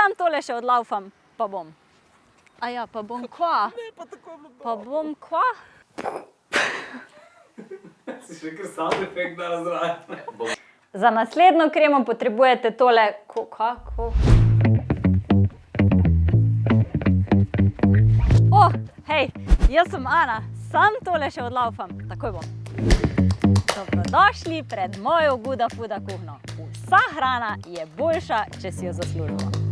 Sam tole še odlaufam, pa bom. A ja, pa bom kva. Ne, pa tako bilo Pa bom kva. Si še kar sound efekt da razraja. Za naslednjo kremo potrebujete tole, ko, kako? O, hej, jaz sem Ana, sam tole še odlaufam, takoj bom. Dobrodošli pred mojo Guda Fuda kuhno. Vsa hrana je boljša, če si jo zaslužimo.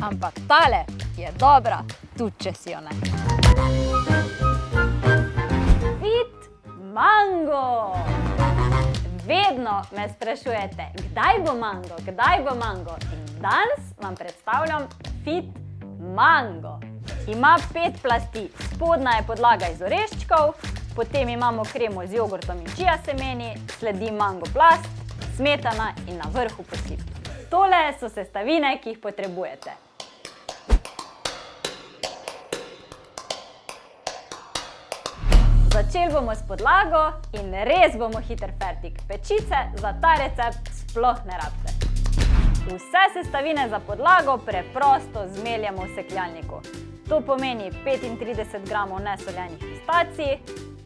Ampak tale je dobra, tudi če si jo ne. Fit mango! Vedno me sprašujete, kdaj bo mango, kdaj bo mango. In danes vam predstavljam fit mango. Ima pet plasti, spodnja je podlaga iz oreščkov, potem imamo kremo z jogurtom in čija semeni, sledi mango plast, smetana in na vrhu posip. Tole so sestavine, ki jih potrebujete. Začeli bomo s podlago in res bomo hiter fertik. Pečice za ta recept sploh ne rabite. Vse sestavine za podlago preprosto zmeljamo v sekljalniku. To pomeni 35 g nesoljenih pistacij,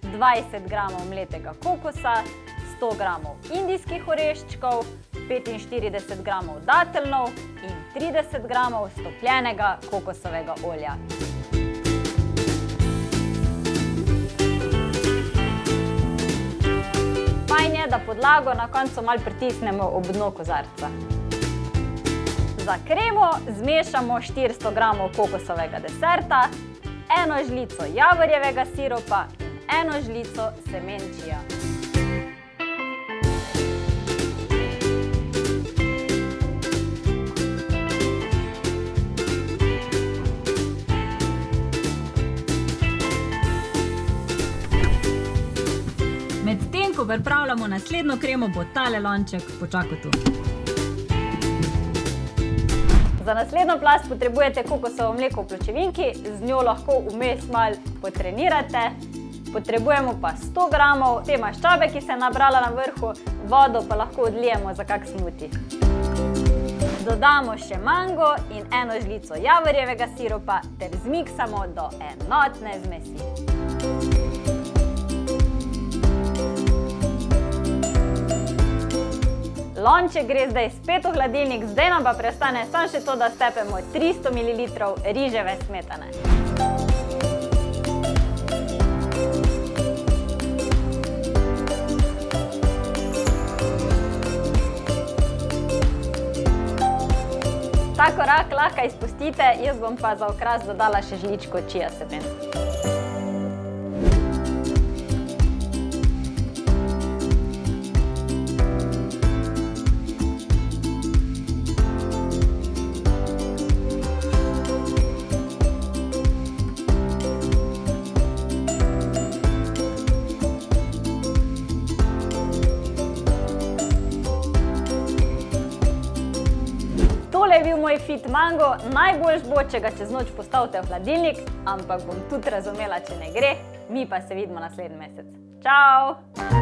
20 g mletega kokosa, 100 g indijskih oreščkov, 45 g dateljnov in 30 g stopljenega kokosovega olja. Da podlago na koncu malo pritisnemo ob dno kozarca. Za kremo zmešamo 400 g kokosovega deserta, eno žlico javorjevega siropa in eno žlico semen čija. Pripravljamo naslednjo kremo, bo tale lonček počakal tu. Za naslednjo plast potrebujete kokosovo mleko v pločevinki, z njo lahko vmes malo potrenirate. Potrebujemo pa 100 g te maščobe, ki se je nabrala na vrhu, vodo pa lahko odlijemo za kak smuti. Dodamo še mango in eno žlico javorjevega siropa ter zmiksamo do enotne zmesi. Lonček gre zdaj spet v hladilnik, zdaj nam pa preostane samo še to, da stepemo 300 ml riževe smetane. Ta korak lahko izpustite, jaz bom pa za okras dodala še žličko čija semen. Je bil moj fit mango, najboljš bo, če ga čez noč postavite v hladilnik, ampak bom tudi razumela, če ne gre, mi pa se vidimo naslednji mesec. Čau!